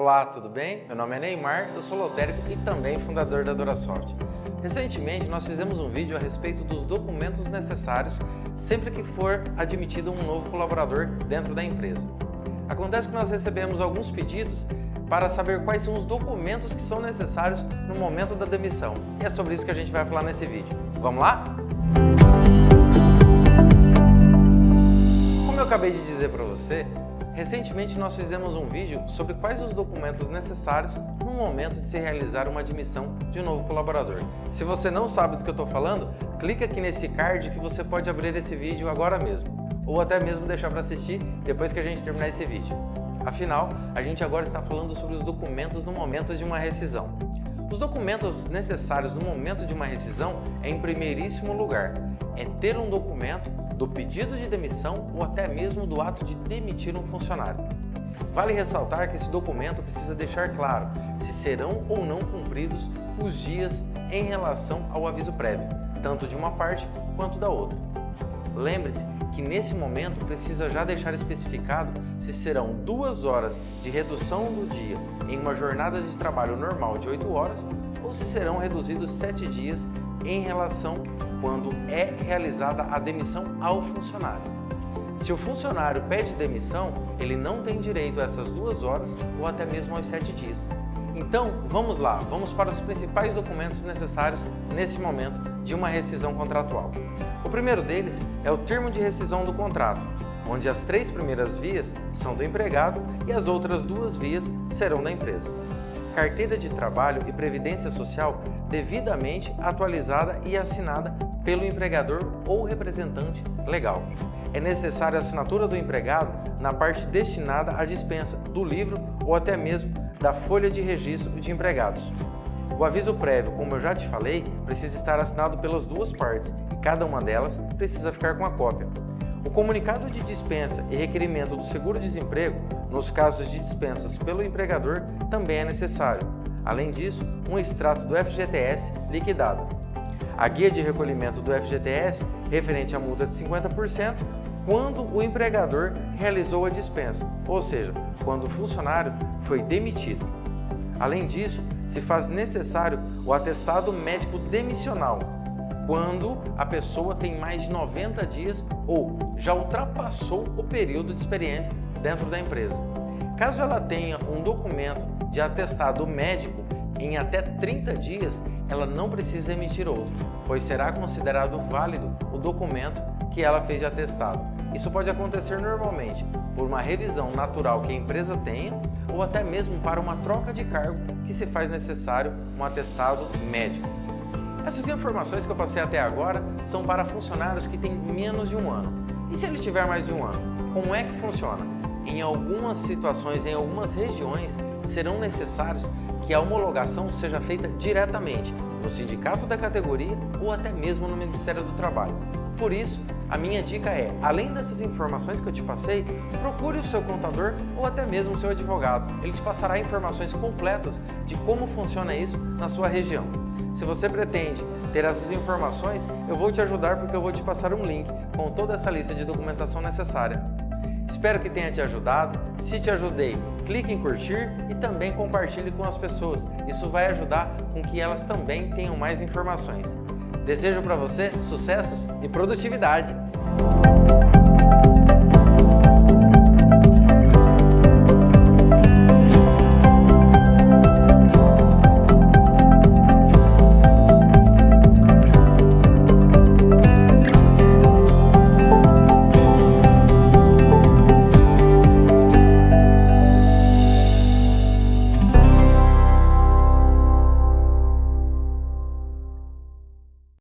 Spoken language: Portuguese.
Olá, tudo bem? Meu nome é Neymar, eu sou lotérico e também fundador da Dorasoft. Recentemente nós fizemos um vídeo a respeito dos documentos necessários sempre que for admitido um novo colaborador dentro da empresa. Acontece que nós recebemos alguns pedidos para saber quais são os documentos que são necessários no momento da demissão. E é sobre isso que a gente vai falar nesse vídeo. Vamos lá? Como eu acabei de dizer para você, Recentemente nós fizemos um vídeo sobre quais os documentos necessários no momento de se realizar uma admissão de um novo colaborador. Se você não sabe do que eu estou falando, clica aqui nesse card que você pode abrir esse vídeo agora mesmo, ou até mesmo deixar para assistir depois que a gente terminar esse vídeo. Afinal, a gente agora está falando sobre os documentos no momento de uma rescisão. Os documentos necessários no momento de uma rescisão é em primeiríssimo lugar, é ter um documento do pedido de demissão ou até mesmo do ato de demitir um funcionário. Vale ressaltar que esse documento precisa deixar claro se serão ou não cumpridos os dias em relação ao aviso prévio, tanto de uma parte quanto da outra. Lembre-se que nesse momento precisa já deixar especificado se serão duas horas de redução do dia em uma jornada de trabalho normal de 8 horas ou se serão reduzidos 7 dias em relação quando é realizada a demissão ao funcionário. Se o funcionário pede demissão, ele não tem direito a essas duas horas ou até mesmo aos sete dias. Então, vamos lá, vamos para os principais documentos necessários nesse momento de uma rescisão contratual. O primeiro deles é o termo de rescisão do contrato, onde as três primeiras vias são do empregado e as outras duas vias serão da empresa carteira de trabalho e previdência social devidamente atualizada e assinada pelo empregador ou representante legal. É necessária a assinatura do empregado na parte destinada à dispensa do livro ou até mesmo da folha de registro de empregados. O aviso prévio, como eu já te falei, precisa estar assinado pelas duas partes e cada uma delas precisa ficar com a cópia. O comunicado de dispensa e requerimento do seguro-desemprego, nos casos de dispensas pelo empregador, também é necessário. Além disso, um extrato do FGTS liquidado. A guia de recolhimento do FGTS referente à multa de 50% quando o empregador realizou a dispensa, ou seja, quando o funcionário foi demitido. Além disso, se faz necessário o atestado médico demissional, quando a pessoa tem mais de 90 dias ou já ultrapassou o período de experiência dentro da empresa. Caso ela tenha um documento de atestado médico em até 30 dias, ela não precisa emitir outro, pois será considerado válido o documento que ela fez de atestado. Isso pode acontecer normalmente por uma revisão natural que a empresa tenha ou até mesmo para uma troca de cargo que se faz necessário um atestado médico. Essas informações que eu passei até agora são para funcionários que têm menos de um ano. E se ele tiver mais de um ano? Como é que funciona? Em algumas situações, em algumas regiões, serão necessários que a homologação seja feita diretamente no sindicato da categoria ou até mesmo no Ministério do Trabalho. Por isso, a minha dica é, além dessas informações que eu te passei, procure o seu contador ou até mesmo o seu advogado. Ele te passará informações completas de como funciona isso na sua região. Se você pretende ter essas informações, eu vou te ajudar porque eu vou te passar um link com toda essa lista de documentação necessária. Espero que tenha te ajudado. Se te ajudei, clique em curtir e também compartilhe com as pessoas. Isso vai ajudar com que elas também tenham mais informações. Desejo para você sucessos e produtividade!